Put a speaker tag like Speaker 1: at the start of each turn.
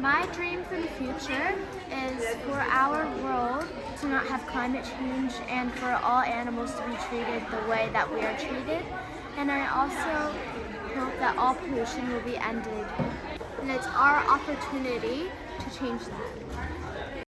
Speaker 1: My dream for the future is for our world to not have climate change and for all animals to be treated the way that we are treated. And I also hope that all pollution will be ended. And it's our opportunity to change that.